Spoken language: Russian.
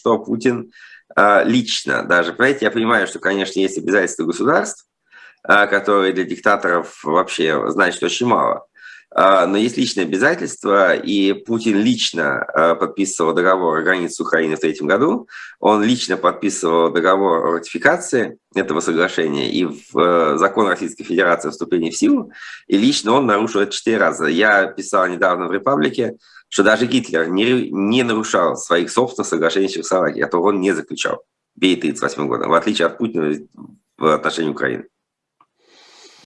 что Путин э, лично даже, понимаете, я понимаю, что, конечно, есть обязательства государств, э, которые для диктаторов вообще значат очень мало. А, но есть личные обязательства, и Путин лично а, подписывал договор о границе Украины в третьем году, он лично подписывал договор о ратификации этого соглашения и в э, закон Российской Федерации о вступлении в силу, и лично он нарушил это четыре раза. Я писал недавно в «Репаблике», что даже Гитлер не, не нарушал своих собственных соглашений с Чехословакией, а то он не заключал в 1938 году, в отличие от Путина в отношении Украины.